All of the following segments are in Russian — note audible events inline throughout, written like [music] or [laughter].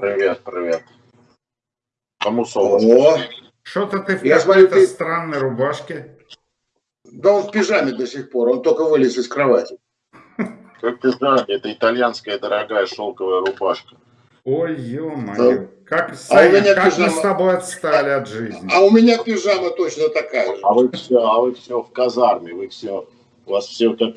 Привет, привет. Кому солнце? О, Что-то ты в Я смотрю, какой-то ты- странной рубашке. да он в пижаме до сих пор, он только вылез из кровати. Как ты знаешь, это итальянская дорогая шелковая рубашка. Ой, ё-моё. Как, А у меня как мы пижама- с тобой отстали от жизни. А у меня пижама точно такая же. А вы все, а вы все в казарме, вы все, у вас все как...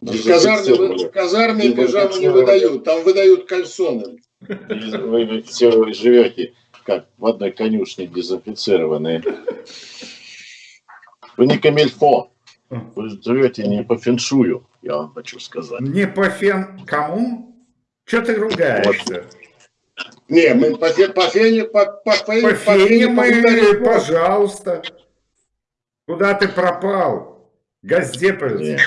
В казарме, в казарме пижаму не выдают, там выдают кальсоны. Вы все живете как в одной конюшне дезинфицированные. Вы не камильфо. Вы живете не по феншую, я вам хочу сказать. Не по фен... Кому? Че ты ругаешься? Не, мы по, фе- по фене, по, по, По по фене мы, поблагодарим. пожалуйста. Куда ты пропал? Газдеповец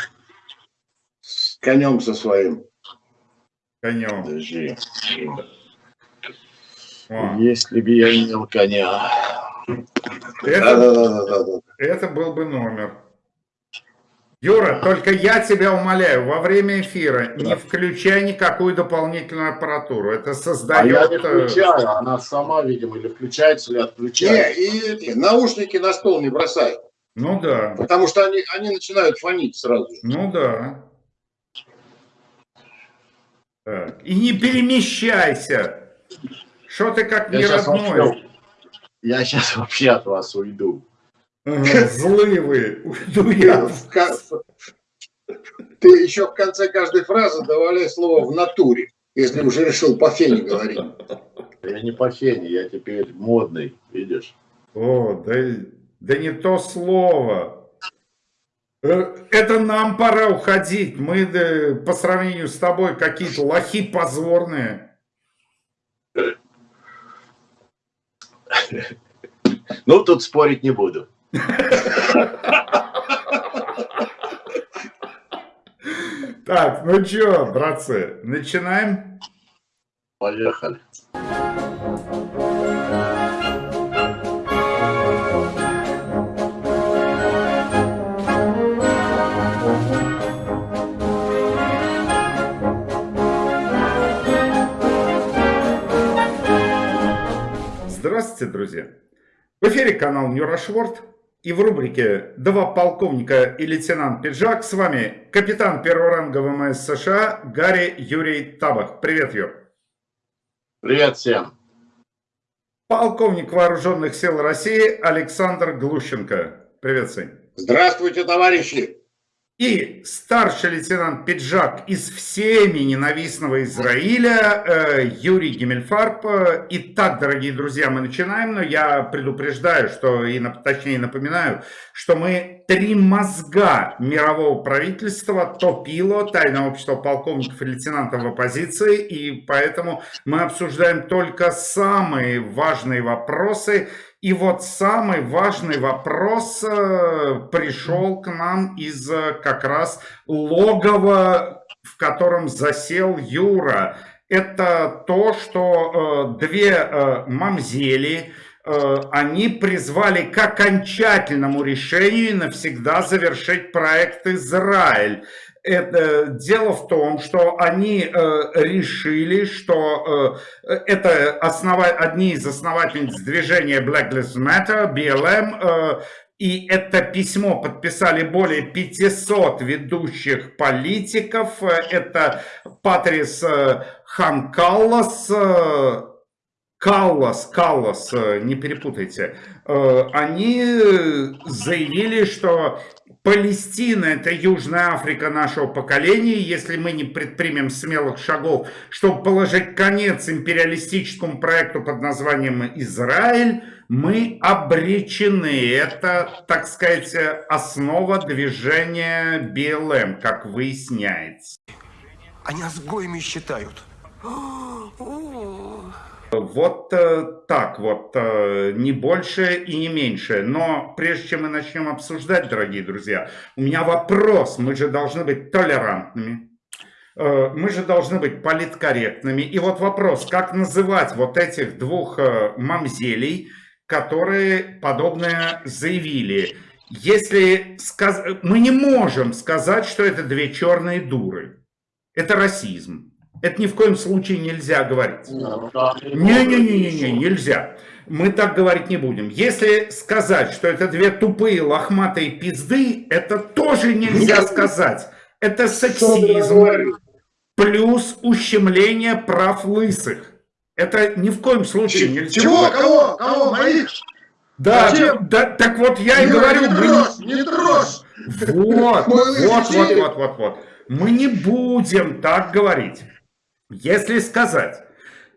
конем со своим. Конем. подожди. О, Если бы я имел коня. Это, Да-да-да-да-да. это был бы номер. Юра, только я тебя умоляю, во время эфира не включай никакую дополнительную аппаратуру. Это А я создает... не э, включаю, она сама, видимо, или включается, или Не, отключается. и эти наушники на стол не бросай, Ну да, потому что они, они начинают фонить сразу. ну да. Так, И не перемещайся. Что ты как Я не родной? вообще, я сейчас вообще от вас уйду. Злые вы. Уйду я. Ты еще в конце каждой фразы добавляй слово в натуре, если уже решил по фене говорить. [laughs] Я не по фене, я теперь модный, видишь? О, да, да не то слово. Э, Это нам пора уходить. Мы да, по сравнению с тобой какие-то лохи позорные. Ну, тут спорить не буду. Так, ну чё, братцы, начинаем? Поехали. Здравствуйте, друзья! В эфире канал Нюрашворд и в рубрике «Два полковника и лейтенант Пиджак» с вами капитан первого ранга ВМС США Гарри Юрий Табах. Привет, Юр! Привет всем. Полковник вооруженных сил России Александр Глущенко. Привет, Сань. Здравствуйте, товарищи! И старший лейтенант Пиджак из всеми ненавистного Израиля э, Юрий Гиммельфарб. Э, Итак, дорогие друзья, мы начинаем, но я предупреждаю, что, и, точнее напоминаю, что мы три мозга мирового правительства, топило, тайное общество полковников и лейтенантов в оппозиции, и поэтому мы обсуждаем только самые важные вопросы, и вот самый важный вопрос э, пришел к нам из э, как раз логова, в котором засел Юра. Это то, что э, две мамзели, они призвали к окончательному решению навсегда завершить проект «Израиль». Это, дело в том, что они э, решили, что э, это основа, одни из основательниц движения Black Lives Matter, BLM, э, и это письмо подписали более 500 ведущих политиков. Это Патрис э, Ханкаллас, э, Каллас, Каллас, э, не перепутайте, они заявили, что Палестина – это Южная Африка нашего поколения. Если мы не предпримем смелых шагов, чтобы положить конец империалистическому проекту под названием Израиль, мы обречены. Это, так сказать, основа движения БЛМ, как выясняется. Они нас гоями считают. Вот э, так вот, э, не больше и не меньше. Но прежде чем мы начнем обсуждать, дорогие друзья, у меня вопрос. Мы же должны быть толерантными. Э, Мы же должны быть политкорректными. И вот вопрос, как называть вот этих двух мамзелей, которые подобное заявили? Если сказ... мы не можем сказать, что это две черные дуры. Это расизм. Это ни в коем случае нельзя говорить. Ну, там Не-не-не-не, нельзя. Мы так говорить не будем. Если сказать, что это две тупые лохматые пизды, это тоже нельзя сказать. Это сексизм плюс ущемление прав лысых. Это ни в коем случае нельзя. Чего? Кого? Кого? Моих? Да, да, так вот я и Юра, говорю, не мы трожь, не трожь. Вот, вот, вот, вот, вот, вот. Мы не будем так говорить. Если сказать,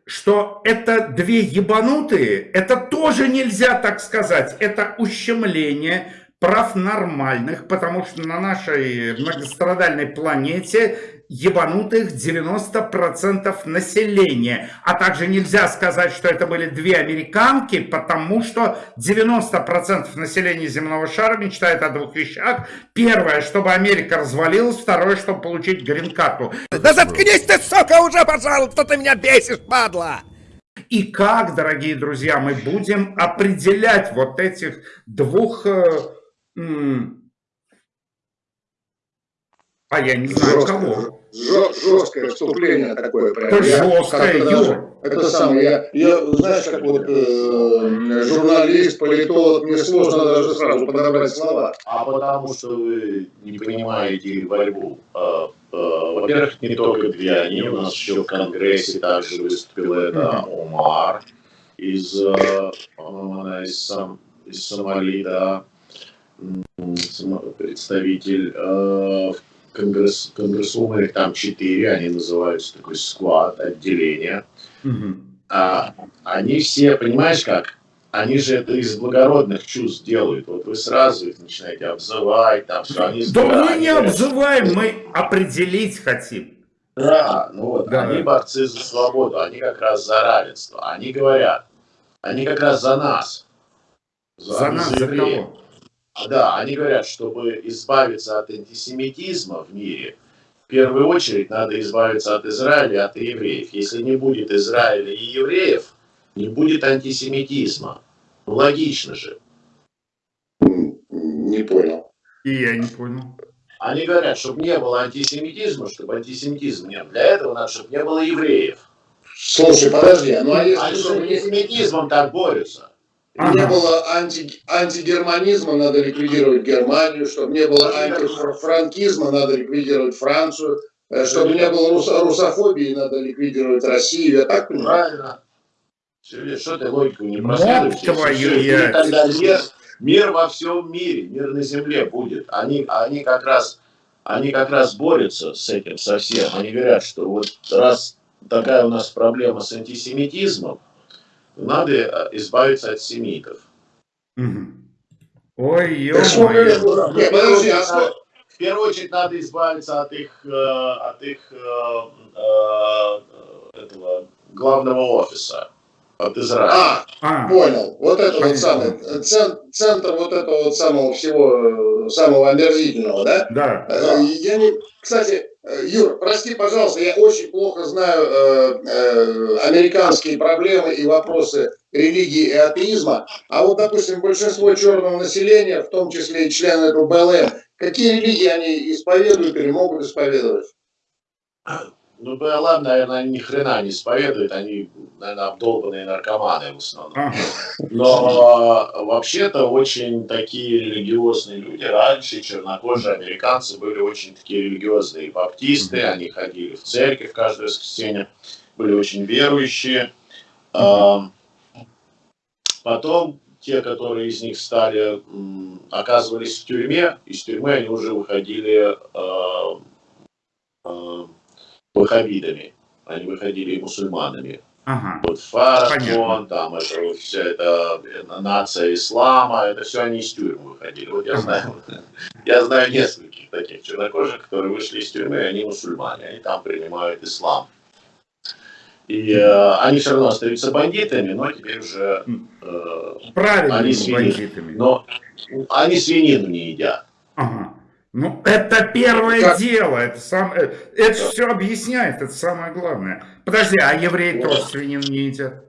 что это две ебанутые, это тоже нельзя так сказать. Это ущемление прав нормальных, потому что на нашей многострадальной планете ебанутых 90% населения. А также нельзя сказать, что это были две американки, потому что 90% населения земного шара мечтает о двух вещах. Первое, чтобы Америка развалилась. Второе, чтобы получить грин-карту. Да заткнись ты, сука, уже, пожалуйста, ты меня бесишь, падла! И как, дорогие друзья, мы будем определять вот этих двух... э, а я не знаю кого. Жё- Жесткое вступление такое. прям. Это Я жесткое, Юр. Это самое, я, я, знаешь, как вот э, журналист, политолог, мне сложно даже сразу подобрать слова. А потому что вы не понимаете борьбу. А, а, Во-первых, не только две они, у нас еще в Конгрессе также выступил это Омар из, э, по-моему, она из, Сом- из Сомали, да, представитель э, Конгресс, Конгрессума, их там четыре, они называются такой склад, отделение. Мгм. А, они все, понимаешь как, они же это из благородных чувств делают. Вот вы сразу их начинаете обзывать, там все. Они Да мы не обзываем, мы определить хотим. Да, ну вот, Да. они борцы за свободу, они как раз за равенство. Они говорят, они как раз за нас. За нас, за кого? А, Да, они говорят, чтобы избавиться от антисемитизма в мире, в первую очередь надо избавиться от Израиля от евреев. Если не будет Израиля и евреев, не будет антисемитизма. Логично же. Не понял. И я не понял. Они говорят, чтобы не было антисемитизма, чтобы антисемитизма не было. Для этого надо, чтобы не было евреев. Слушай, подожди, ну а Они если с чтобы не, антисемитизмом так борются. Не было анти, антигерманизма, надо ликвидировать Германию, чтобы не было антифранкизма, надо ликвидировать Францию, э, чтобы не было русо- русофобии, надо ликвидировать Россию, я так понимаю? Правильно. Всё, Что ты логику не твою яйца. тогда мир, мир во всем мире, мир на земле будет. Они, они как раз они как раз борются с этим совсем. Они говорят, что вот раз такая у нас проблема с антисемитизмом, надо э, избавиться от семитов. Ой, ё-моё. Нет, подожди, а что? В первую очередь надо избавиться от их, э, от их э, этого главного офиса, от Израиля. А, А, понял. Вот это вот самый э, цен- центр вот этого вот самого всего, самого омерзительного, да? да. Я не, кстати, э, Юр, прости, пожалуйста, я очень плохо знаю э, э, американские проблемы и вопросы религии и атеизма. А вот, допустим, большинство черного населения, в том числе и члены этого БЛМ, какие религии они исповедуют или могут исповедовать? Ну, БЛМ, наверное, ни хрена не исповедуют, они, наверное, обдолбанные наркоманы в основном. Но э, вообще-то очень такие религиозные люди. Раньше чернокожие американцы были очень такие религиозные баптисты, они ходили в церковь каждое воскресенье, были очень верующие. А, Потом те, которые из них стали, оказывались в тюрьме, из тюрьмы они уже выходили э, ваххабитами, они выходили мусульманами. Ага. Вот Понятно. там это вот вся эта нация ислама, это все они из тюрьмы выходили. Вот [laughs] я знаю, я знаю нескольких таких чернокожих, которые вышли из тюрьмы, и они мусульмане, они там принимают ислам. И э, они все равно остаются бандитами, но теперь уже, э, Правильными Они свиньи. бандитами. но они свинину не едят. Ага. Ну, это первое Как- дело, это, сам, э, это все объясняет, это самое главное. Подожди, а евреи тоже свинину не едят?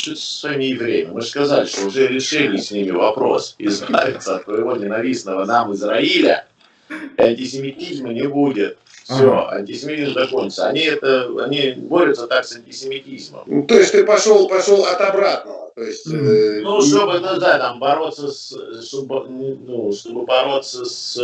Что с своими евреями? Мы же сказали, что уже решили с ними вопрос. Избавиться от твоего ненавистного нам Израиля, и антисемитизма не будет. Все, антисемитизм закончится. Они это, они борются так с антисемитизмом. Ну, То есть ты пошел, пошел от обратного. То есть, э, Ну, чтобы, ну да, там бороться с, чтобы, ну, чтобы бороться с,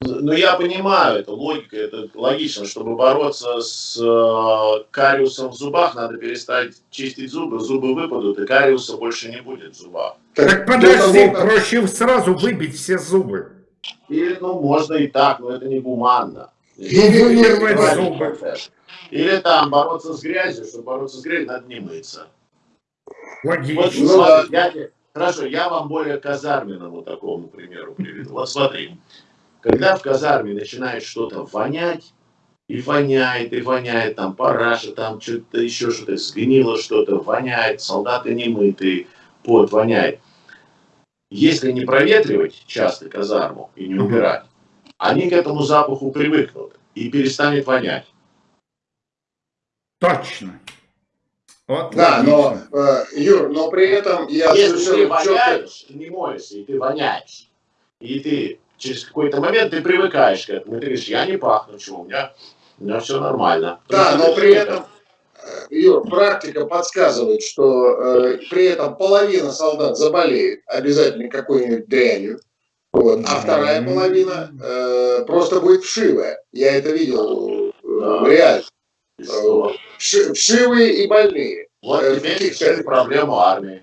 ну, я понимаю, это логика, это логично, чтобы бороться с э, кариусом в зубах, надо перестать чистить зубы, зубы выпадут, и кариуса больше не будет в зубах. Так до подожди, того, как- проще сразу выбить все зубы. Или, ну, можно и так, но это не гуманно. Или зубы. Или там бороться с грязью, чтобы бороться с грязью, надо не мыться. Вот. Ну я хорошо, я вам более казарменному такому примеру приведу. Вот смотри, когда в казарме начинает что-то вонять, и воняет, и воняет, там параша, там что-то еще что-то, сгнило что-то, воняет, солдаты не мытые, пот воняет. Если не проветривать часто казарму и не убирать, они к этому запаху привыкнут и перестанет вонять. Точно. Вот Да, логично. но, э, Юр, но при этом я Если ты четко... воняешь, ты не моешься, и ты воняешь, и ты через какой-то момент ты привыкаешь к этому, и ты говоришь, я не пахну, чего, у меня, у меня все нормально. Да, Потому но при ты этом, э, Юр, практика подсказывает, что э, при этом половина солдат заболеет обязательно какой-нибудь дрянью, вот, а вторая половина э, просто будет вшивая. Я это видел э, Да. реально. Вши- вшивые и больные. Вот Э, теперь решили проблему армии.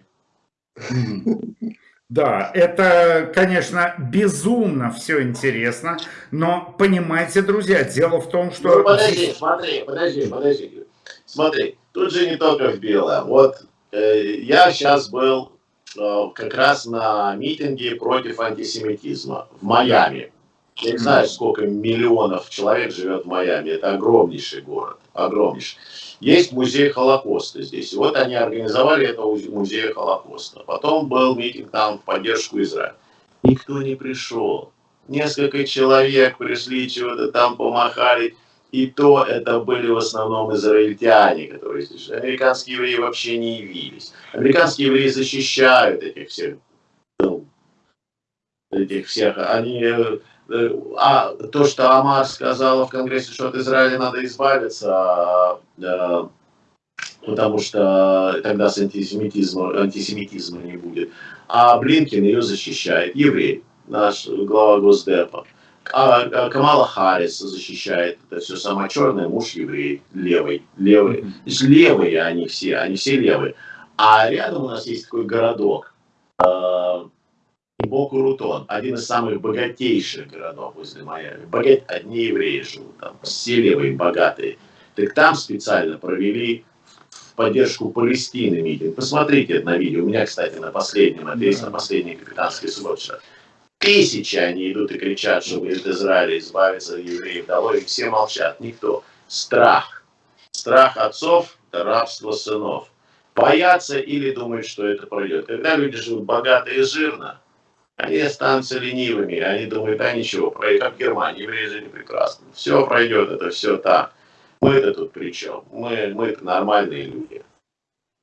[laughs] Да, это, конечно, безумно все интересно, но понимаете, друзья, дело в том, что... Ну, подожди, смотри, подожди, подожди. Смотри, тут же не только в белом. Вот э, я сейчас был э, как раз на митинге против антисемитизма в Майами. Я не знаю, сколько миллионов человек живет в Майами. Это огромнейший город. Огромнейший. Есть музей Холокоста здесь. Вот они организовали это у музея Холокоста. Потом был митинг там в поддержку Израиля. Никто не пришел. Несколько человек пришли, чего-то там помахали. И то это были в основном израильтяне, которые здесь. Американские евреи вообще не явились. Американские евреи защищают этих всех, ну, этих всех. Они, э, э, а то, что Амар сказала в Конгрессе, что от Израиля надо избавиться, э, потому что тогда с антисемитизмом, антисемитизма не будет. А Блинкин ее защищает, еврей, наш глава Госдепа. А, а Камала Харрис защищает это все самое черное, муж еврей, левый, левый. То есть левые они все, они все левые. А рядом у нас есть такой городок, э, Бокурутон, один из самых богатейших городов возле Майами. Богат... Одни евреи живут там, все левые, богатые. Так там специально провели в поддержку Палестины митинг. Посмотрите это на видео. У меня, кстати, на последнем, это есть на последней капитанской субботе. Тысячи они идут и кричат, чтобы из Израиля избавиться от евреев. Долой, и все молчат, никто. Страх. Страх отцов – это рабство сынов. Боятся или думают, что это пройдет. Когда люди живут богато и жирно, они останутся ленивыми, они думают, а ничего, пройдет, как в Германии, евреи жили прекрасно. Все пройдет, это все так. Мы-то тут при чем? Мы, мы нормальные люди.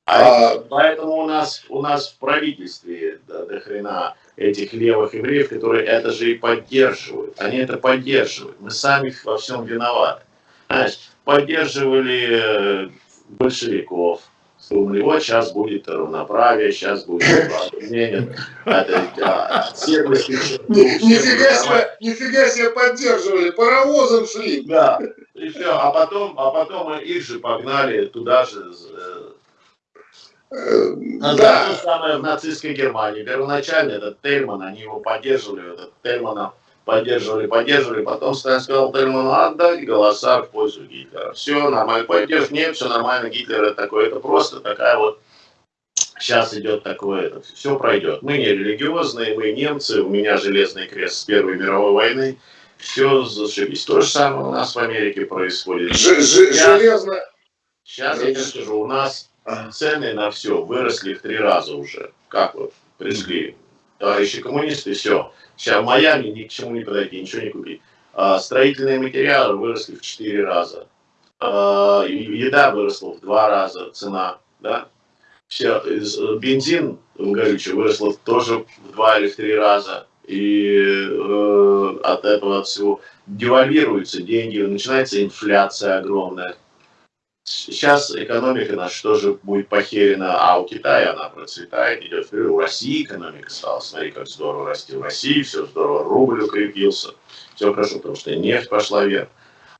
А, А, поэтому у нас, у нас в правительстве до, до хрена этих левых евреев, которые это же и поддерживают. Они это поддерживают. Мы сами во всем виноваты. Знаешь, поддерживали э, большевиков. Думали, вот сейчас будет равноправие, сейчас будет ни- нифига себе, нифига себе поддерживали, паровозом шли. Да, и все. А потом, а потом их же погнали туда же. Э, А Да, То же самое в нацистской Германии. Первоначально этот Тельман, они его поддерживали, этот Тельмана поддерживали, поддерживали. Потом Сталин сказал Тельману, отдать голоса в пользу Гитлера. Все нормально, поддержь, нет, все нормально, Гитлер это такое, это просто такая вот Сейчас идет такое, это все пройдет. Мы не религиозные, мы немцы, у меня железный крест с Первой мировой войны. Все зашибись. То же самое у нас в Америке происходит. ж- ж- железно. Сейчас я тебе скажу, у нас. Цены на все выросли в три раза уже. Как вот пришли товарищи коммунисты, все. Сейчас в Майами ни к чему не подойти, ничего не купить. А, строительные материалы выросли в четыре раза. А, еда выросла в два раза, цена. Да? Все, из- бензин горючий выросла тоже в два или в три раза. и э, от этого от всего девальвируются деньги, начинается инфляция огромная. Сейчас экономика наша тоже будет похерена, а у Китая она процветает, идет вперед. У России экономика стала, смотри, как здорово расти в России, все здорово, рубль укрепился, все хорошо, потому что нефть пошла вверх.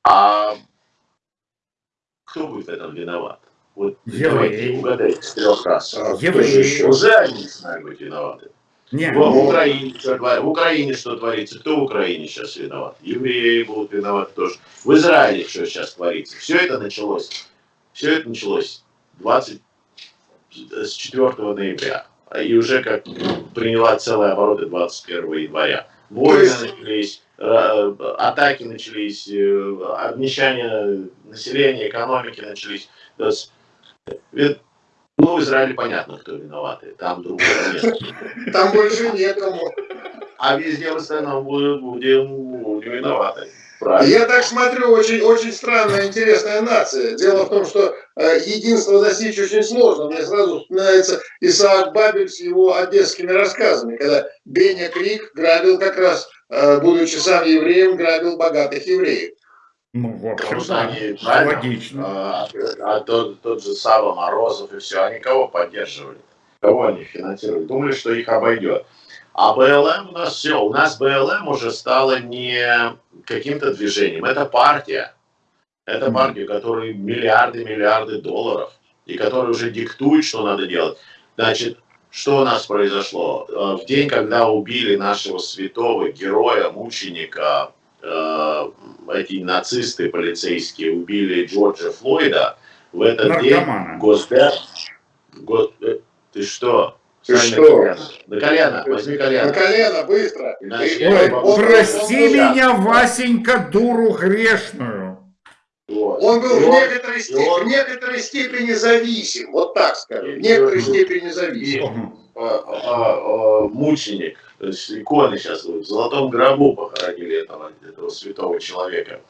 А кто будет в этом виноват? Вот давайте угадайте с трех раз. А, Евреи. Уже они начинают быть виноваты. Нет. В, в, Украине, что, в Украине что творится? Кто в Украине сейчас виноват? Евреи будут виноваты тоже. В Израиле что сейчас творится? Все это началось. Все это началось 24 ноября. И уже как приняла целые обороты 21 января. Войны начались, атаки начались, э, обнищание населения, экономики начались. То есть, ну, в Израиле понятно, кто виноваты. Там другого нет. Там больше некому. А везде в остальном будем, будем виноваты. Правильно. Я так смотрю, очень, очень странная, интересная нация. Дело в том, что э, единство достичь очень сложно. Мне сразу вспоминается Исаак Бабель с его одесскими рассказами, когда Беня Крик грабил как раз, э, будучи сам евреем, грабил богатых евреев. Ну, в общем, Потому они, логично. А, а тот, тот же Сава Морозов и все, они кого поддерживали? Кого они финансировали? Думали, что их обойдет. А БЛМ у нас все, у нас БЛМ уже стало не каким-то движением, это партия. Это партия, которая миллиарды, миллиарды долларов, и которая уже диктует, что надо делать. Значит, что у нас произошло? Э, в день, когда убили нашего святого героя, мученика, э, эти нацисты полицейские убили Джорджа Флойда, в этот Наркомана. день Госдеп... Гос... Э, ты что? Ты что? На колено. возьми колено. На колено, быстро. Иначе Ой, он- прости он- меня, Васенька, дуру грешную. Вот. Он был И в он- некоторой, степени, он- в некоторой степени зависим, вот так скажем, в некоторой степени зависим. а, а, а, мученик, то есть иконы сейчас в золотом гробу похоронили этого, этого святого человека.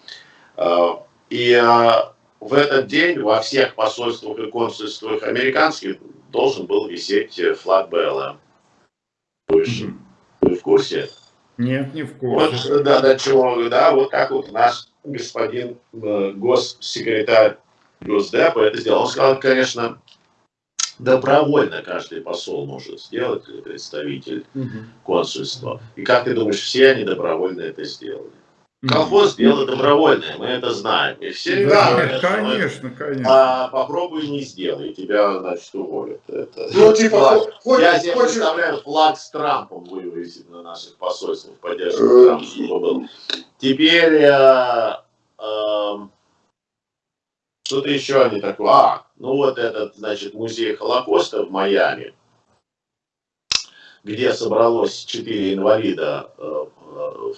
А, И в этот день во всех посольствах и консульствах американских должен был висеть флаг БЛМ. Вы, ж- Мгм. вы в курсе? Нет, не в Вот, курсе. да, до чего, да, вот как вот наш господин э, госсекретарь Госдепа это сделал. Он сказал, конечно, добровольно каждый посол может сделать, или представитель Мгм. консульства. И как ты думаешь, все они добровольно это сделали? Колхоз дело добровольное, мы это знаем. И все Да, что конечно, конечно. а попробуй не сделай, тебя, значит, уволят. Это... Ну, типа, Флаг. Я себе хочешь, представляю флаг с Трампом вывесить на наших посольствах, поддержку Э. Трампа, чтобы был. Теперь э, эм, что-то еще они такое. А, ну вот этот, значит, музей Холокоста в Майами, где собралось четыре инвалида э, в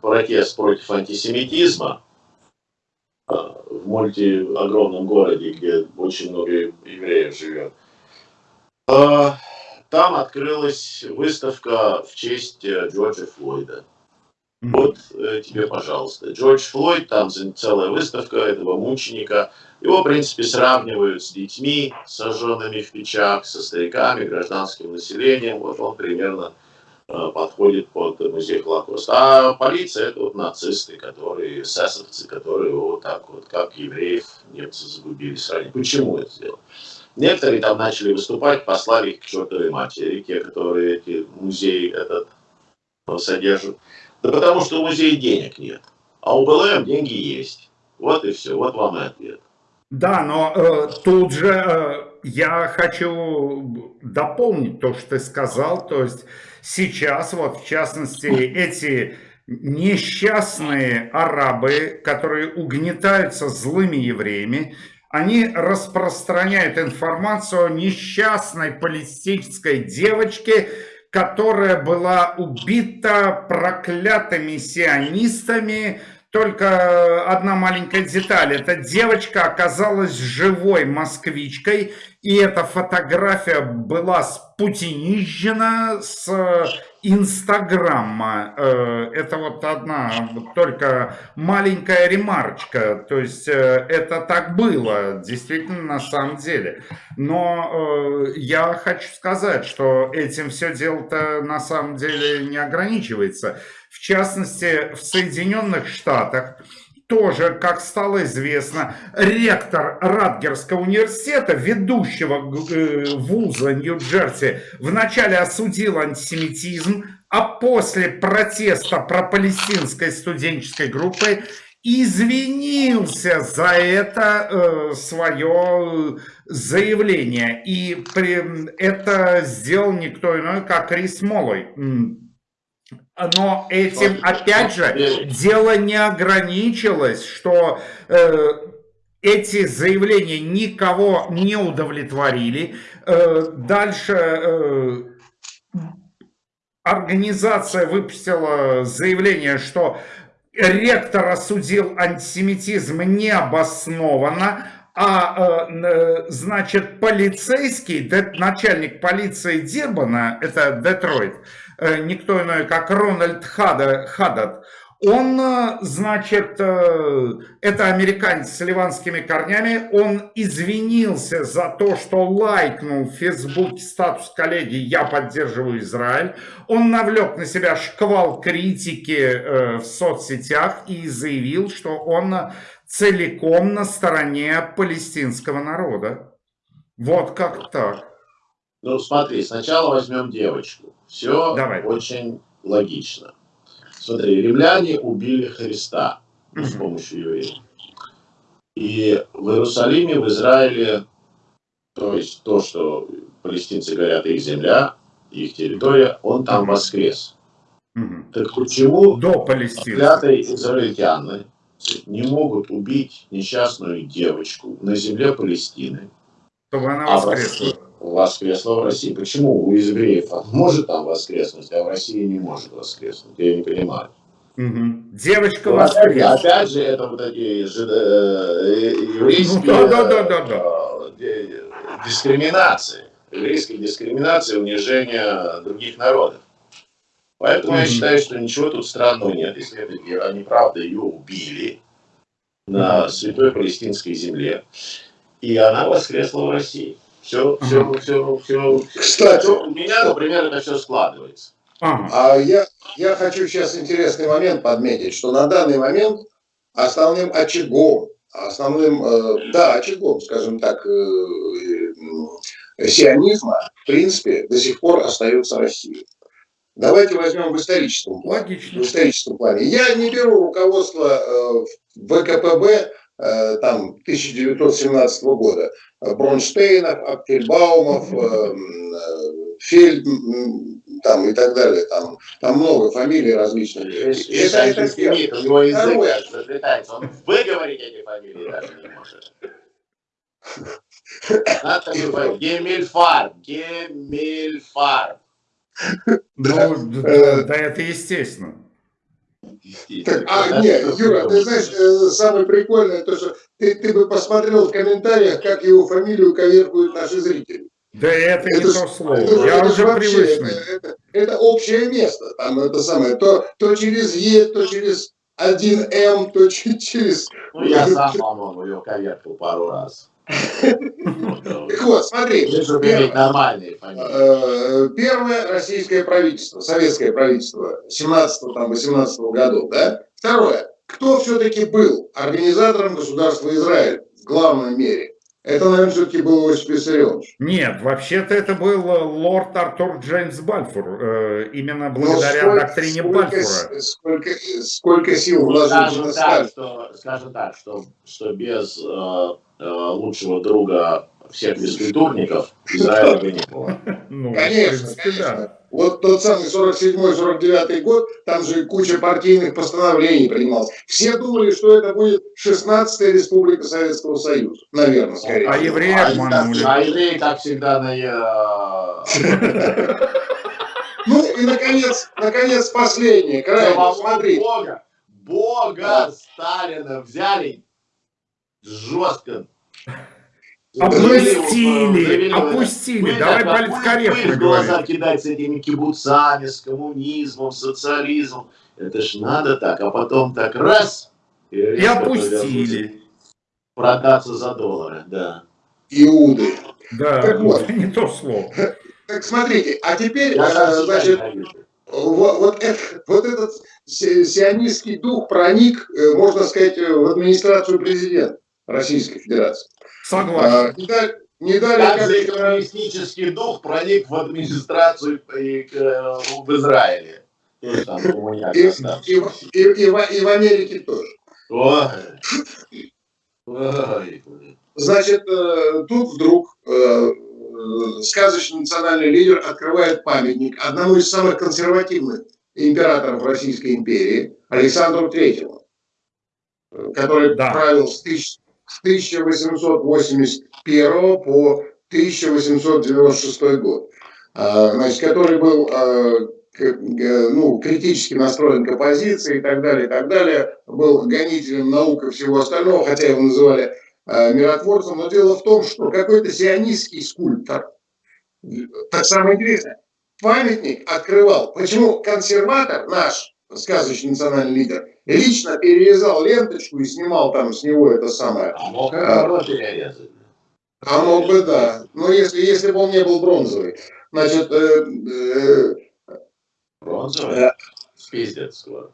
протест против антисемитизма э, в мульти огромном городе, где очень много евреев живет. Э, Там открылась выставка в честь э, Джорджа Флойда. Вот э, тебе, пожалуйста. Джордж Флойд, там целая выставка этого мученика. Его, в принципе, сравнивают с детьми, сожженными в печах, со стариками, гражданским населением. Вот он примерно подходит под музей Холокоста. А полиция это вот нацисты, которые, эсэсовцы, которые вот так вот, как евреев, немцы загубили сразу. Почему это сделали? Некоторые там начали выступать, послали их к чертовой матери, те, которые эти музей этот э, содержат. Да потому что у музея денег нет. А у БЛМ деньги есть. Вот и все. Вот вам и ответ. Да, но э, тут же э, я хочу дополнить то, что ты сказал. То есть сейчас, вот в частности, эти несчастные арабы, которые угнетаются злыми евреями, они распространяют информацию о несчастной палестинской девочке, которая была убита проклятыми сионистами Только одна маленькая деталь. Эта девочка оказалась живой москвичкой, и эта фотография была спутинизжена с Инстаграма. Э, это вот одна только маленькая ремарочка. То есть э, это так было, действительно, на самом деле. Но э, я хочу сказать, что этим все дело-то на самом деле не ограничивается. В частности, в Соединенных Штатах тоже, как стало известно, ректор Радгерского университета, ведущего э, вуза Нью-Джерси, вначале осудил антисемитизм, а после протеста про-палестинской студенческой группы извинился за это э, свое заявление. И это сделал никто иной, как Рис Молой но этим, опять же, дело не ограничилось, что э, эти заявления никого не удовлетворили. Э, дальше э, организация выпустила заявление, что ректор осудил антисемитизм необоснованно, а, э, значит, полицейский, начальник полиции Дирбана, это Детройт, Э, никто иной, как Рональд Хаддад, он, э, значит, э, это американец с ливанскими корнями, он извинился за то, что лайкнул в Фейсбуке статус коллеги «Я поддерживаю Израиль». Он навлек на себя шквал критики в соцсетях и заявил, что он целиком на стороне палестинского народа. Вот как так. Ну, смотри, сначала возьмем девочку. Все Давай. очень логично. Смотри, римляне убили Христа с помощью евреев. И в Иерусалиме, в Израиле, то есть то, что палестинцы говорят, их земля, их территория, он там воскрес. Так почему до клятые израильтяне не могут убить несчастную девочку на земле Палестины? Чтобы она воскресла. Воскресла в России. Почему у евреев может там воскреснуть, а в России не может воскреснуть? Я не понимаю. Угу. Девочка ну, опять, опять же, это вот такие же, э, еврейские ну, да, да, да, да, э, дискриминации. Еврейская дискриминация, унижение других народов. Поэтому mm я считаю, что ничего тут странного нет, если это, они правда ее убили на святой палестинской земле, и она воскресла в России. Все, все, все, все. Кстати, у меня, например, это все складывается. А я, я хочу сейчас интересный момент подметить, что на данный момент основным очагом, основным, э, да, очагом, скажем так, э, э, сионизма, в принципе, до сих пор остается Россия. Давайте возьмем в историческом плане. Логично. В историческом плане. Я не беру руководство э, ВКПБ там 1917 года. Бронштейнов, Апфельбаумов, э, Фельд, там и так далее. Там, там много фамилий различных. Это, это, это первое. У него язык заплетается. Он выговорить эти фамилии даже не может. Надо Гемельфарб. Гемельфарб. Ну, да, да, это естественно. Так, а, нет, Юра, ты знаешь, э, самое прикольное, то, что ты, ты бы посмотрел в комментариях, как его фамилию коверкуют наши зрители. Да это, это не то слово, это, я это уже вообще, привычный. Это, это, это общее место, там это самое, то, то через Е, то через 1М, то [laughs] через... Ну, я [laughs] сам, по-моему, ее коверкал пару раз. Так вот, смотри. Э, первое российское правительство, советское правительство 17-18 годов, да? Второе. Кто все-таки был организатором государства Израиль в главной мере? Это, наверное, все-таки был Иосиф Виссарионович. Нет, вообще-то это был э, лорд Артур Джеймс Бальфур. Э, именно благодаря сколько, доктрине сколько, Бальфура. Сколько, сколько сил вложено на так, что, Скажем так, что, что без э, э, лучшего друга всех физкультурников Израиля бы не было. [laughs] Ну, конечно, конечно. Вот тот самый 47-49 год, там же куча партийных постановлений принималось. Все думали, что это будет 16-я республика Советского Союза. Наверное, скорее. А евреи обманули. А евреи, как всегда, на... Ну и, наконец, наконец, последнее. Крайне, смотри. Бога бога Сталина взяли жестко. Опустили, опустили. Давай политкорректно в глаза кидать с этими кибуцами, с коммунизмом, социализмом. Это ж надо так, а потом так раз И резко опустили. Продаться за доллары, да. Иуды. Да, Так вот. [laughs] не то слово. Так смотрите, а теперь, Я э, значит, вот, вот это- вот этот си- сионистский дух проник, э, можно сказать, э, в администрацию президента Российской Федерации. Согласен. А, Не дали, не дали Как коммунистический дух проник в администрацию и к, э, в Израиле. Там и, в- и- и в- и в Америке тоже. Ой. Ой. Значит, э, тут вдруг э, сказочный национальный лидер открывает памятник одному из самых консервативных императоров Российской империи, Александру Третьему, э, который Да. правил с, тысяч- с 1881 по 1896 год, А, значит, который был э, ну, критически настроен к оппозиции и так далее, и так далее, был гонителем наук и всего остального, хотя его называли э, миротворцем, но дело в том, что какой-то сионистский скульптор, так самое интересное, памятник открывал. Почему консерватор наш, сказочный национальный лидер, лично перерезал ленточку и снимал там с него это самое. А мог наоборот перерезать. А мог бы, да. Но если, если бы он не был бронзовый. Значит, э, э, Бронзовый? Спиздец скоро.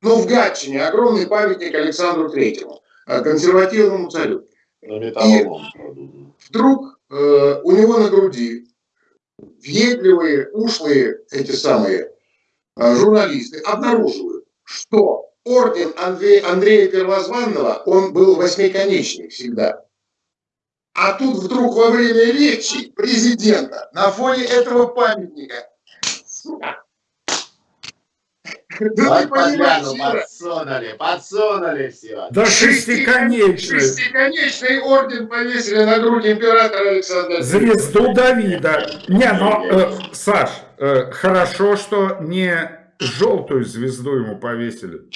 ну, в Гатчине огромный памятник Александру Третьему, э, консервативному царю. Кладут. вдруг э, у него на груди въедливые, ушлые эти самые э, журналисты обнаруживают, что орден Андрея, Андрея Первозванного, он был восьмиконечный всегда. А тут вдруг во время речи президента на фоне этого памятника сука, да ты понимаешь, подсунули, подсунули все. Да шестиконечный. Шестиконечный орден повесили на грудь императора Александра. Звезду Давида. Не, но, э, Саш, э, хорошо, что не желтую звезду ему повесили.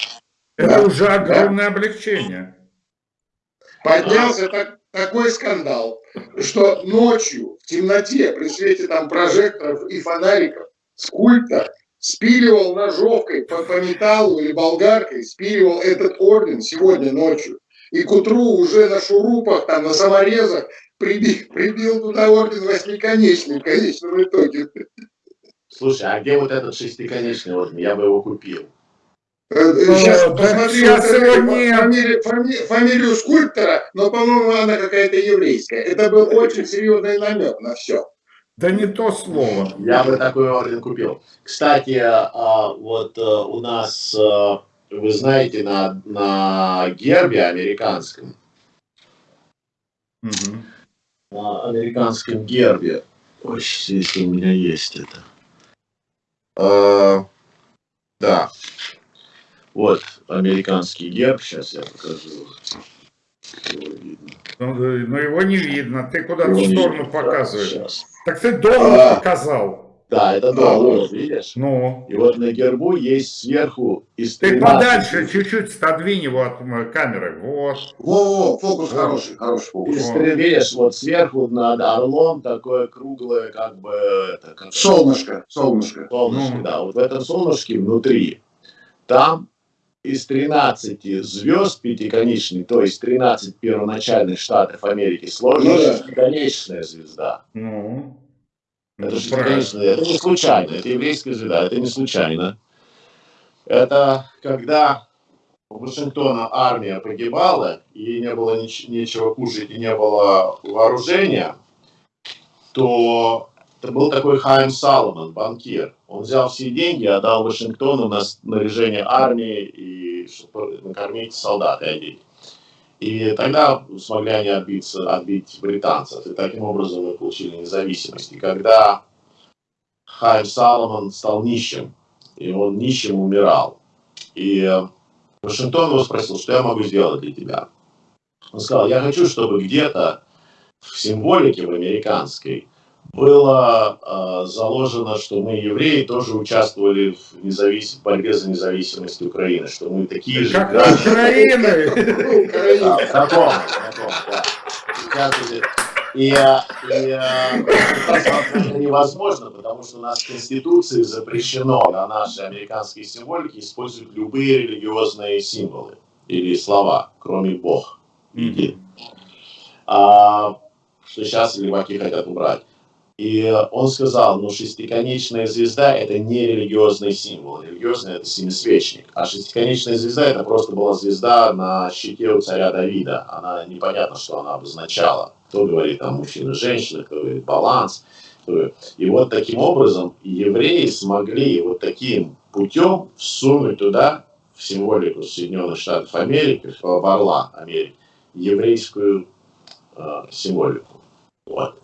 Это Да, уже огромное облегчение. Поднялся так- такой скандал, что ночью в темноте при свете там прожекторов и фонариков скульптор спиливал ножовкой по, по металлу или болгаркой, спиливал этот орден сегодня ночью. И к утру уже на шурупах, там, на саморезах прибил, прибил туда орден восьмиконечный в конечном итоге. Слушай, а где вот этот шестиконечный орден? Я бы его купил. Сейчас да посмотри щас вот его нет. фамилию, фами- фамилию скульптора, но, по-моему, она какая-то еврейская. Это был очень серьезный намек на все. Да не то слово. Я бы такой орден купил. Кстати, а, вот э, у нас, э, вы знаете, на, на гербе американском, Мгм. на американском гербе, ой, здесь у меня есть это. А, да. Вот американский герб, сейчас я покажу. Его видно. Ну, но его не видно. Ты куда-то в сторону видно. показываешь. Щас. Так ты доллар А. показал. Да, это доллар, видишь? Ну, И вот на гербу есть сверху из ты 13 подальше чуть-чуть отодвинь его от м, камеры. Вот. Во-во, фокус хороший, хороший фокус. Из три- видишь, вот сверху над орлом такое круглое, как бы, это, как Солнышко, солнышко. солнышко, Ну. да. Вот в этом солнышке внутри, там из 13 звезд пятиконечной, то есть 13 первоначальных штатов Америки, сложена Ну да. шестиконечная звезда. Ну, Это ну, шестиконечная, это не случайно, это еврейская звезда, это не случайно. Это когда у Вашингтона армия погибала, и не было нич- нечего кушать и не было вооружения, то это был такой Хайм Саломон, банкир. Он взял все деньги отдал Вашингтону на снаряжение армии и чтобы накормить солдат и одеть. И тогда смогли они отбиться, отбить британцев. И таким образом мы получили независимость. И когда Хайм Саломон стал нищим, и он нищим умирал, и Вашингтон его спросил, что я могу сделать для тебя. Он сказал, я хочу, чтобы где-то в символике в американской было э, заложено, что мы, евреи, тоже участвовали в, независ... в борьбе за независимость Украины, что мы такие же Как граждане. Украины! [laughs] Да, знакомы, знакомы. И, э, и это невозможно, потому что у нас в Конституции запрещено на нашей американской символике использовать любые религиозные символы или слова, кроме Бог. А, что сейчас леваки хотят убрать. И он сказал, ну шестиконечная звезда это не религиозный символ, религиозный это семисвечник, а шестиконечная звезда это просто была звезда на щите у царя Давида, она непонятно, что она обозначала. Кто говорит там мужчина, женщина, кто говорит баланс. И вот таким образом евреи смогли вот таким путем всунуть туда в символику Соединенных Штатов Америки, в орла Америки, еврейскую э, символику. Вот.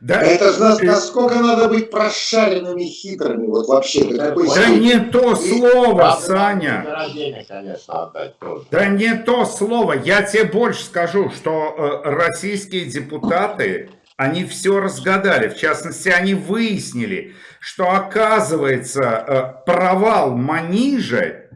Да, Это же нас- насколько надо быть прошаренными, хитрыми, вот вообще. да степени. не то слово, Правда, Саня. денег, конечно, отдать тоже. Да не то слово. Я тебе больше скажу, что э, российские депутаты, они все разгадали. В частности, они выяснили, что оказывается э, провал Манижа,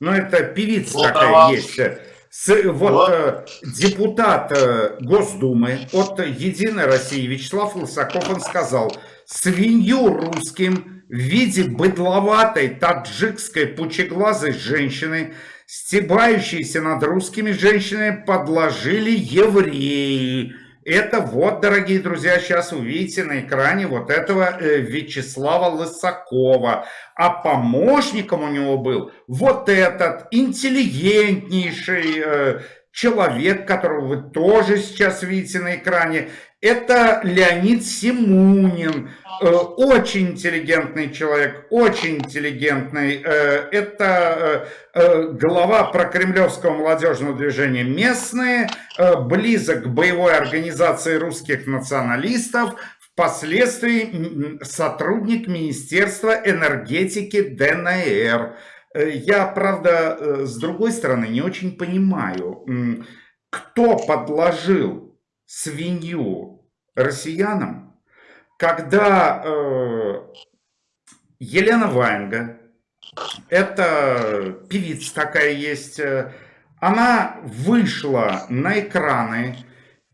ну это певица Вот такая провал. есть, э, с- вот Вот. э, депутат э, Госдумы от Единой России Вячеслав Лысаков, он сказал, свинью русским в виде быдловатой таджикской пучеглазой женщины, стебающейся над русскими женщинами, подложили евреи. Это вот, дорогие друзья, сейчас увидите на экране вот этого э, Вячеслава Лысакова. А помощником у него был вот этот интеллигентнейший э, человек, которого вы тоже сейчас видите на экране. Это Леонид Симунин. Э, Очень интеллигентный человек, очень интеллигентный. Э, Это э, глава прокремлевского молодежного движения «Местные», близок к боевой организации русских националистов, впоследствии сотрудник Министерства энергетики ДНР. Я, правда, с другой стороны, не очень понимаю, кто подложил свинью россиянам, когда э, Елена Ваенга, это певица такая есть, э, она вышла на экраны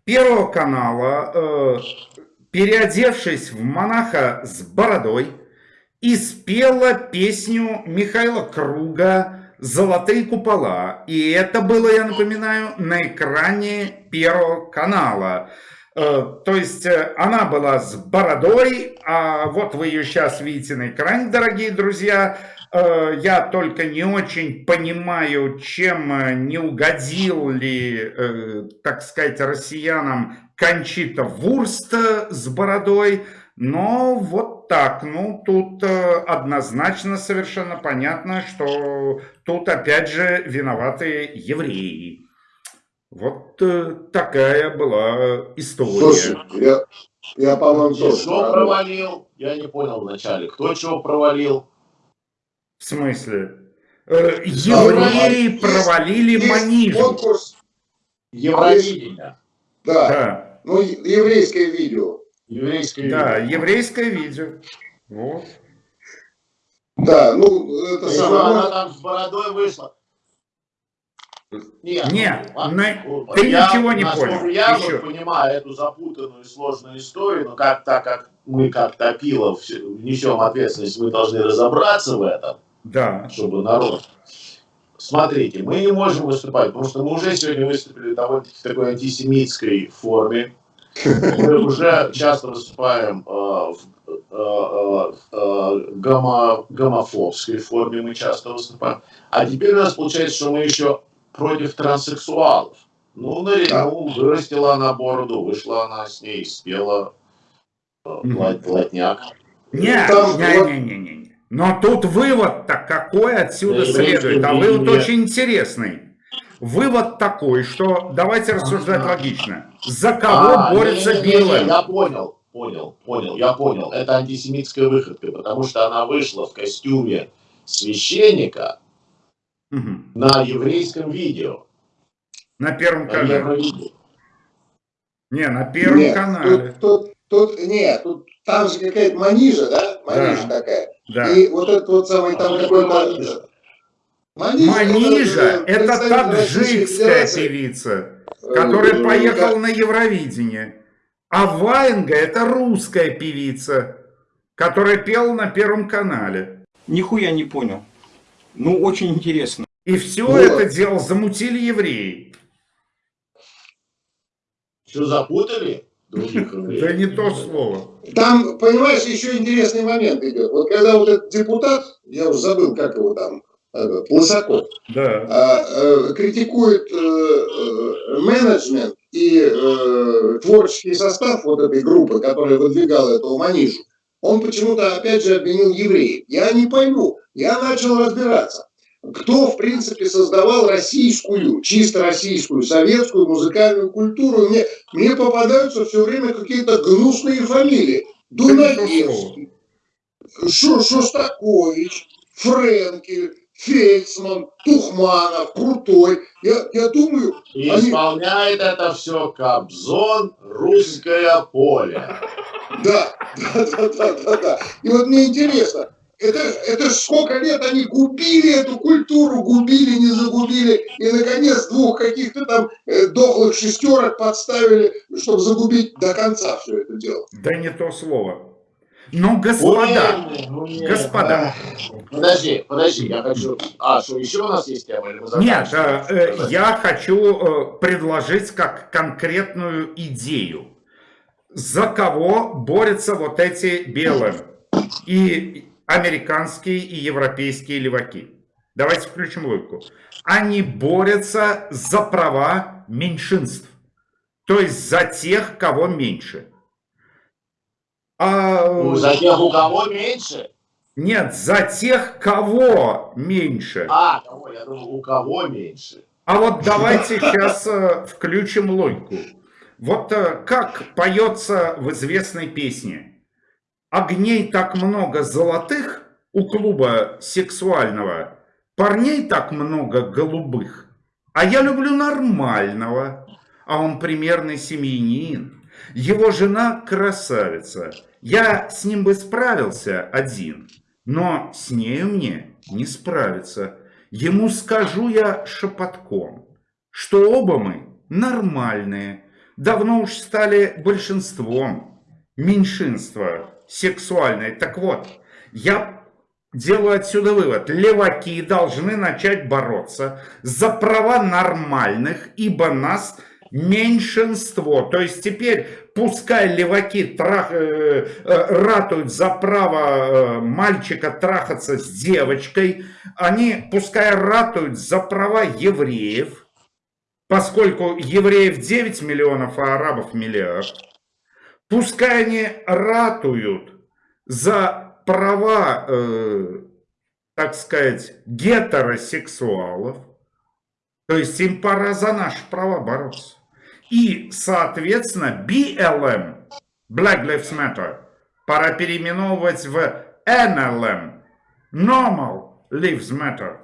Первого канала, э, переодевшись в монаха с бородой, и спела песню Михаила Круга «Золотые купола». И это было, я напоминаю, на экране Первого канала. Э, То есть э, она была с бородой, а вот вы ее сейчас видите на экране, дорогие друзья. Э, Я только не очень понимаю, чем не угодил ли, так сказать, россиянам Кончита Вурст с бородой. Но вот так, ну тут однозначно совершенно понятно, что тут опять же виноваты евреи. Вот э, такая была история. Слушай, я, я по-моему, тоже. Что провалил? Я не понял вначале. Кто чего провалил? В смысле? Э, евреи Есть- провалили Есть Манижу. конкурс, Евровидение. да, Да, ну, еврейское видео. Еврейское да, видение. еврейское видео. Вот. Да, ну, это самое... она там с бородой вышла? Нет, Нет, ну, на- ну, ты я, ничего не понял. Я Еще. вот понимаю эту запутанную и сложную историю, но как так как мы как Топилов несем ответственность, мы должны разобраться в этом, Да. чтобы народ. Смотрите, мы не можем выступать, потому что мы уже сегодня выступили довольно-таки в такой антисемитской форме. Мы уже часто выступаем э, в э, э, гомо- гомофобской форме, мы часто выступаем. А теперь у нас получается, что мы еще против транссексуалов. Ну, ну, вырастила она бороду, вышла она с ней, спела э, Мгм. плат- плотняк. Не, Там не, вот- не, не, не, не. Но тут вывод-то какой отсюда Да, следует, а вывод видение. очень интересный. Вывод такой, что давайте рассуждать логично. За кого А, борется не-не-не-не, Билл? Я понял, понял, понял, я понял. Это антисемитская выходка, потому что она вышла в костюме священника Мгм. на еврейском видео. На Первом На канале. Евровидении. Не, на Первом Нет, канале. Тут, тут, Тут нет, тут там же какая-то манижа, да? Манижа Да. такая. Да. И вот этот вот самый там А какой какой-то... манижа? Манижа, Манижа – это Российской таджикская певица, э, которая э, поехала на Евровидение. А Ваенга – это русская певица, которая пела на Первом канале. Нихуя не понял. Ну, очень интересно. И все Вот. это дело замутили евреи. Что, запутали? Других [laughs] Да не то слово. Там, понимаешь, еще интересный момент идет. Вот когда вот этот депутат, я уже забыл, как его там, Лысаков, Да. а, э, критикует э, э, менеджмент и творческий состав вот этой группы, которая выдвигала эту манижу, он почему-то опять же обвинил евреев. Я не пойму. Я начал разбираться. Кто, в принципе, создавал российскую, чисто российскую, советскую музыкальную культуру? Мне, мне попадаются все время какие-то гнусные фамилии. Дунаевский, Шо- Шостакович, Френкель, Фельдсман, Тухманов, Крутой. Я, я думаю, И Они- исполняет это все Кобзон, русское поле. да, [laughs] да, да, да, да, да. И вот мне интересно, это, это ж сколько лет они губили эту культуру, губили, не загубили, и наконец двух каких-то там э, дохлых шестерок подставили, чтобы загубить до конца все это дело. Да не то слово. Но, господа, Ой, ну нет. господа. Подожди, подожди, я хочу... А, что, еще у нас есть тема? Нет, э, э, я хочу э, предложить как конкретную идею. За кого борются вот эти белые и американские и европейские леваки? Давайте включим логику. Они борются за права меньшинств. То есть за тех, кого меньше. А, Ну, За тех, у кого меньше? Нет, за тех, кого меньше. А, кого? Я думал, у кого меньше. А вот давайте сейчас э, включим логику. Вот э, как поется в известной песне. Огней так много золотых у клуба сексуального, парней так много голубых, а я люблю нормального, а он примерный семьянин. Его жена красавица, я с ним бы справился один, но с нею мне не справиться. Ему скажу я шепотком, что оба мы нормальные, давно уж стали большинством, меньшинство сексуальное. Так вот, я делаю отсюда вывод. Леваки должны начать бороться за права нормальных, ибо нас меньшинство. То есть теперь пускай леваки трах, э, э, ратуют за право э, мальчика трахаться с девочкой, они пускай ратуют за права евреев, поскольку евреев 9 миллионов, а арабов миллиард. Пускай они ратуют за права, э, так сказать, гетеросексуалов. То есть им пора за наши права бороться. И, соответственно, BLM, Black Lives Matter, пора переименовывать в NLM, Normal Lives Matter.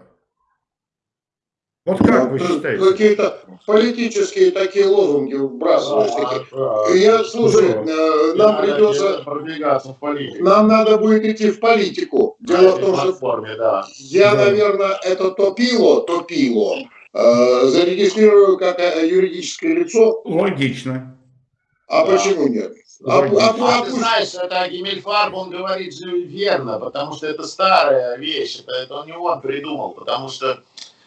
Вот как вы Ну, считаете? Какие-то политические такие лозунги вбрасываешь. такие. А, Я, слушай, ну, э, нам придется, продвигаться в политику. нам надо будет идти в политику. Дело в том, что да. Я, Да. наверное, это топило, топило, э, зарегистрирую как э, юридическое лицо. Логично. А Да. почему нет? А, а- А а ты знаешь, это Гиммельфарб, он говорит же верно, потому что это старая вещь, это, это не он придумал, потому что,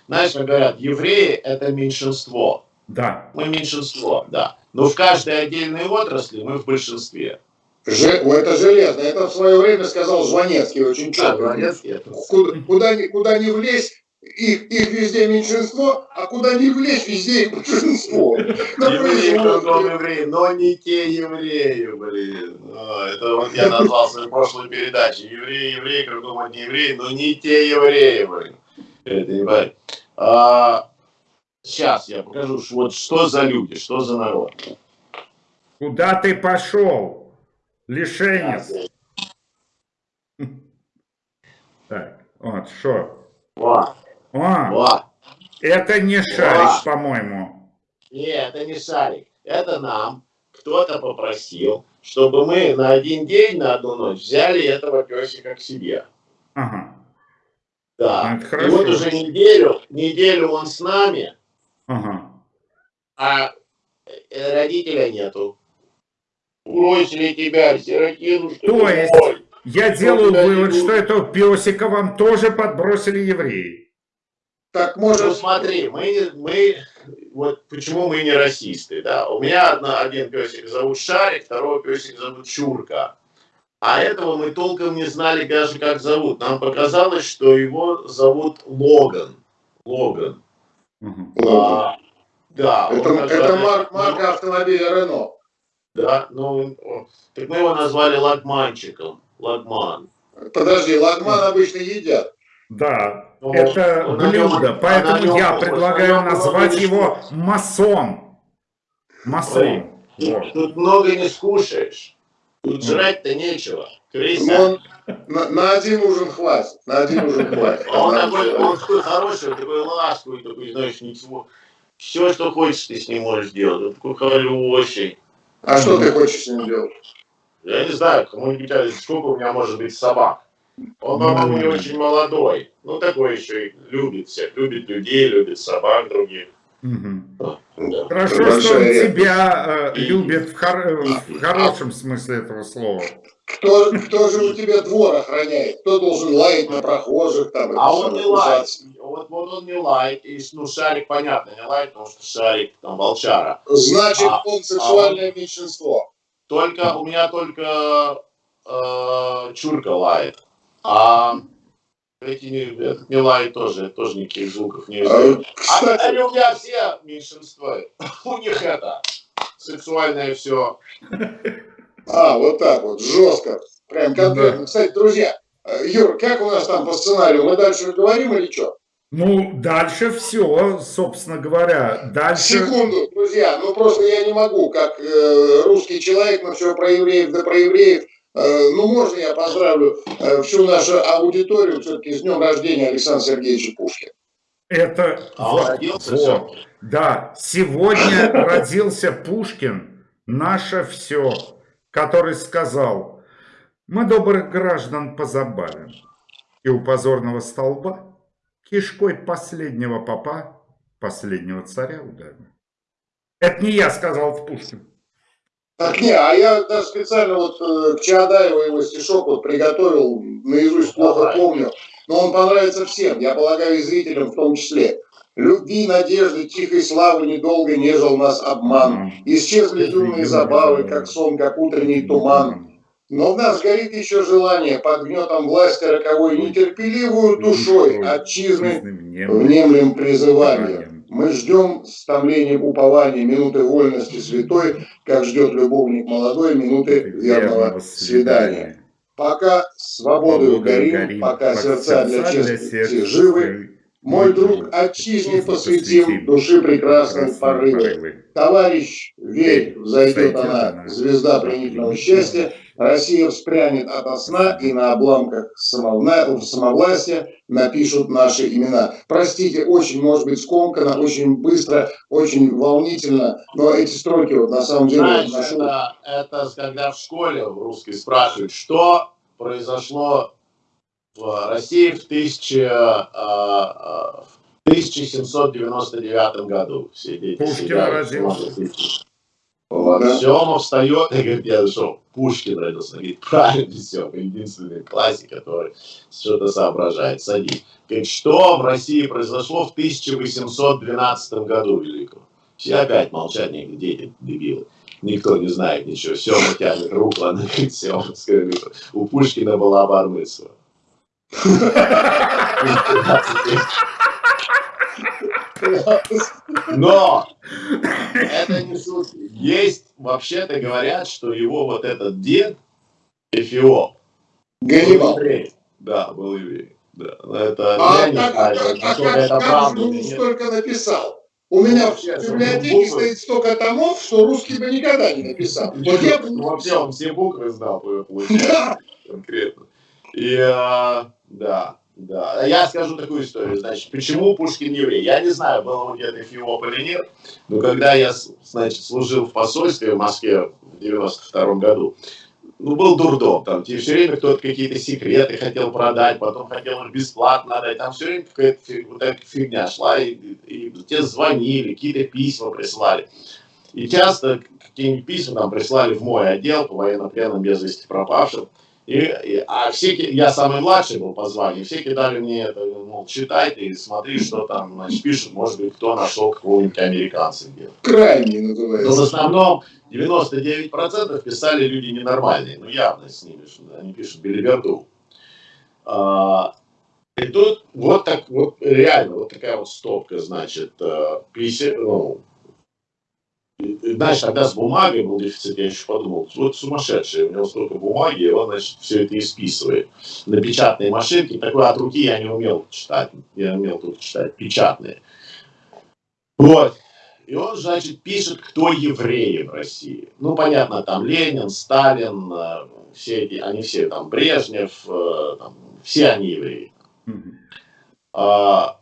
знаешь, как говорят, евреи это меньшинство. Да. Мы меньшинство, да. Но в каждой отдельной отрасли мы в большинстве. Же- о, это железно. Это в свое время сказал Жванецкий очень Да, четко. Это- Куда, куда, ни, куда ни влезь, их, их везде меньшинство, а куда ни влезь, везде их большинство. [laughs] Евреи, кругом евреи, но не те евреи, блин. А, Это вот я назвал свою прошлую передачу. Евреи, евреи, кругом одни евреи, но не те евреи, блин. Это не. А, сейчас я покажу, вот что за люди, что за народ. Куда ты пошел? Лишенец. [laughs] Так, вот, что? Вот, А, вот. это не шарик, по-моему. Не, это не шарик. Это нам кто-то попросил, чтобы мы на один день, на одну ночь взяли этого песика к себе. Ага. Да. Ну, это И хорошо. вот уже неделю, неделю он с нами, Ага. а э, родителя нету. Бросили тебя, сиротину, что То есть- мой. Я делаю вывод, что этого песика вам тоже подбросили евреи. Так Ну может, смотри, мы, мы, вот почему мы не расисты, да? У меня одна, один песик зовут Шарик, второго песик зовут Чурка. А этого мы толком не знали даже как зовут. Нам показалось, что его зовут Логан. Логан. Мгм. А, да. это, это марк- марка автомобиля Рено. Да, ну, так мы его назвали Лагманчиком. Лагман. Подожди, лагман обычно едят. Да, Ну, это нем- блюдо, на поэтому нем я предлагаю на нем назвать его масон. Масон. Вот. Тут, тут много не скушаешь. Тут жрать-то нечего. Крыса. Но он- на, на один ужин хватит. На один ужин [laughs] хватит. А он такой, он такой хороший, он такой ласковый, такой, знаешь, ничего. Все, что хочешь, ты с ним можешь делать. Он такой хороший. А что ты хочешь с ним делать? Я не знаю, кому-нибудь, сколько у меня может быть собак. Он, по-моему, не очень молодой. Ну, такой еще и любит всех. Любит людей, любит собак других. Да. Хорошо, что он Большая редкость. тебя э, любит в, хор- в хорошем смысле этого слова. Кто, кто же у тебя двор охраняет? Кто должен лаять на прохожих? Там, А он не лает. Вот, вот он не лает. И, ну, шарик, понятно, не лает, потому что шарик, там, волчара. Значит, А- он сексуальное меньшинство. Только, у меня только э, чурка лает. А эти не, этот не лает тоже, тоже никаких звуков не А, издает. А, у меня все меньшинство. [laughs] У них это сексуальное все. а, вот так вот, жестко. Прям конкретно. Кстати, друзья, э, Юр, как у нас там по сценарию? Мы дальше говорим или что? Ну, дальше все, собственно говоря. Дальше... Секунду, друзья, ну просто я не могу, как э, русский человек, но все про евреев, да про евреев. Э, ну, можно я поздравлю э, всю нашу аудиторию все-таки с днем рождения Александра Сергеевича Пушкина. Это... А вот, родился вот. Да, сегодня родился Пушкин, наше все, который сказал, мы добрых граждан позабавим, и у позорного столба кишкой последнего попа последнего царя ударим. Это не я сказал, это Пушкин. Так не, а я даже специально вот э, к Чаадаеву его стишок вот приготовил, наизусть плохо Давай. помню, но он понравится всем, я полагаю, и зрителям в том числе. Любви, надежды, тихой славы недолго нежил нас обман. Исчезли юные забавы, как сон, как утренний туман. Но в нас горит еще желание под гнетом власти роковой нетерпеливую душой отчизны внемлем призыванием. Мы ждем с томлением упования минуты вольности святой, как ждет любовник молодой минуты верного свидания. Пока свободою горим, пока сердца для чести живы, мой друг, отчизне посвятим души прекрасной порывы. Товарищ, верь, взойдет она, звезда пленительного счастья, Россия вспрянет ото сна, и на обламках самовна- самовластия напишут наши имена. Простите, очень, может быть, скомканно, очень быстро, очень волнительно, но эти строки вот на самом деле Знаешь, ношу. это, это когда в школе в русской спрашивают, что произошло в России в, 1000, а, а, в 1799 году. Все дети Пушкин родился. Вот, да? Сема встает и говорит, я что, Пушкин родился. Говорит, [laughs] правильно, Сема, единственный классик, который что-то соображает. Садись. Говорит, что в России произошло в 1812 году великом? Все опять молчат, говорят, дети, дебилы. Никто не знает ничего. Сема тянет руку, она говорит, Сема, у Пушкина была бармысла. Но это не шутки. Есть, вообще-то говорят, что его вот этот дед, Эфиоп, Ганнибал. Да, был еврей. Да. Но это А я знаю, а как- а как- это как же столько написал? У меня в библиотеке буквы. стоит столько томов, что русский бы никогда не написал. Вот я бы не Вообще он все буквы знал, [laughs] получается, конкретно. И, а, да, Да, я скажу такую историю. Значит, почему Пушкин еврей? Я не знаю, был он где-то Фиоп или нет, но когда я, значит, служил в посольстве в Москве в 92 году, ну, был дурдом, там, тебе все время кто-то какие-то секреты хотел продать, потом хотел их бесплатно отдать, там все время какая-то вот эта фигня шла, и, и, и тебе звонили, какие-то письма прислали. И часто какие-нибудь письма там прислали в мой отдел по военнопленным без вести пропавшим, и, и, а все, я самый младший был по званию, все кидали мне это, мол, читай ты, смотри, что там, значит, пишут, может быть, кто нашел какого-нибудь американца где-то. Крайний называется. Но в основном 99% писали люди ненормальные, ну явно с ними, что они пишут белиберду. А, и тут вот так вот реально вот такая вот стопка, значит, 50, ну, знаешь, тогда с бумагой был дефицит, я еще подумал, вот сумасшедший, у него столько бумаги, и он, значит, все это исписывает. На печатные машинки, такой от руки я не умел читать, я умел тут читать, печатные. Вот. И он, значит, пишет, кто евреи в России. Ну, понятно, там Ленин, Сталин, э, все эти, они все там, Брежнев, э, там, все они евреи. А,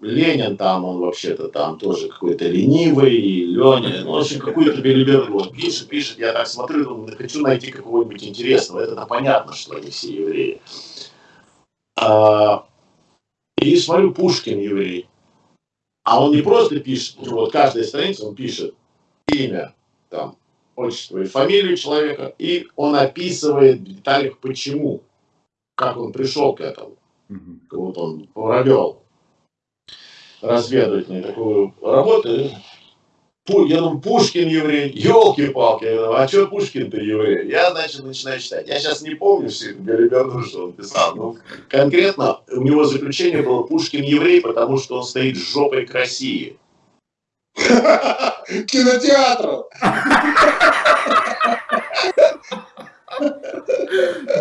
Ленин там, он вообще-то там тоже какой-то ленивый, Леня, ну, в общем, какую-то белиберду он пишет, пишет, я так смотрю, думаю, хочу найти какого-нибудь интересного, это понятно, что они все евреи. А, и смотрю, Пушкин еврей. А он не просто пишет, вот каждая страница он пишет имя, там, отчество и фамилию человека, и он описывает в деталях, почему, как он пришел к этому, как вот он провел разведывательную такую работу. Я думаю, Пушкин еврей, елки-палки, а что Пушкин-то еврей? Я, значит, начинаю читать. Я сейчас не помню всю эту что он писал, но конкретно у него заключение было Пушкин еврей, потому что он стоит жопой к России. [laughs] Кинотеатру. [laughs]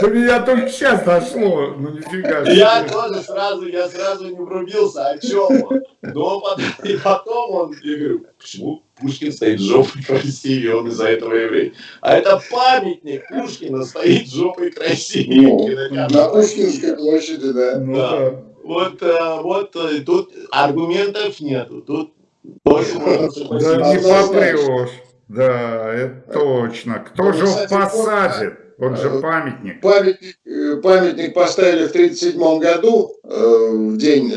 До меня только сейчас дошло, ну нифига. Я тоже сразу, я сразу не врубился, о чем он. Но потом, и потом он, я говорю, почему Пушкин стоит жопой к России, он из-за этого еврей. А это памятник Пушкина стоит жопой. Ну, на Пушкинской площади, да. Ну, Да. да. Вот, э, вот э, тут аргументов нету. Тут только можно Да согласиться. не Однозначно. попрешь. Да, это точно. Кто Ну, же посадит? Он же э, памятник. Памятник, э, памятник поставили в 1937 году, э, в день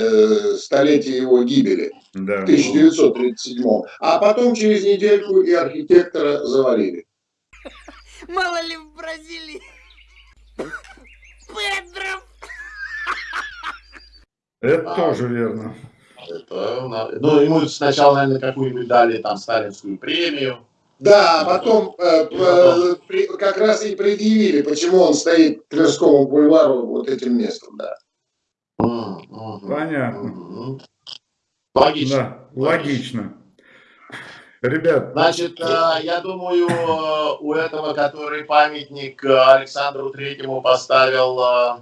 столетия его гибели, Да. в 1937. А потом через недельку и архитектора завалили. [laughs] Мало ли в Бразилии. Педро. Это А. тоже верно. Это, ну, ему сначала, наверное, какую-нибудь дали там сталинскую премию. Да, а потом э, при- как раз и предъявили, почему он стоит к Тверскому бульвару вот этим местом, да. Понятно. Логично. Да, логично. Ребят, Значит, э, я думаю, э, у этого, который памятник э, Александру Третьему поставил э,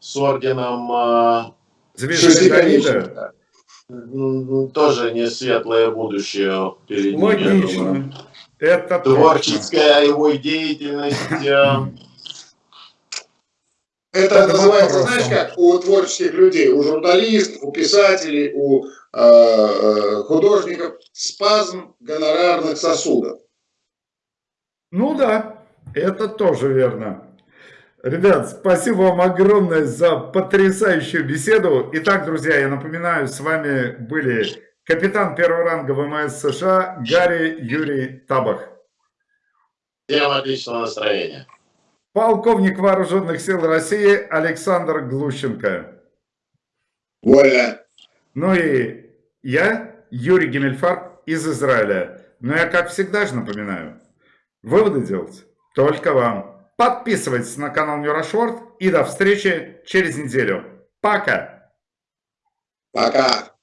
с орденом, э, звезды Давида. М, тоже не светлое будущее перед ним. Логично. Это точно. Творческая его деятельность. э, Это называется, знаешь как, у творческих людей, у журналистов, у писателей, у э, э, художников спазм гонорарных сосудов. Ну да, это тоже верно. Ребят, спасибо вам огромное за потрясающую беседу. Итак, друзья, я напоминаю, с вами были капитан первого ранга ВМС США Гарри Юрий Табах, Всем отличного настроения. полковник вооруженных сил России Александр Глущенко. Вольно. Ну и я, Юрий Гемельфарб из Израиля. Но я, как всегда же напоминаю, выводы делать только вам. Подписывайтесь на канал Нюрашворд и до встречи через неделю. Пока! Пока.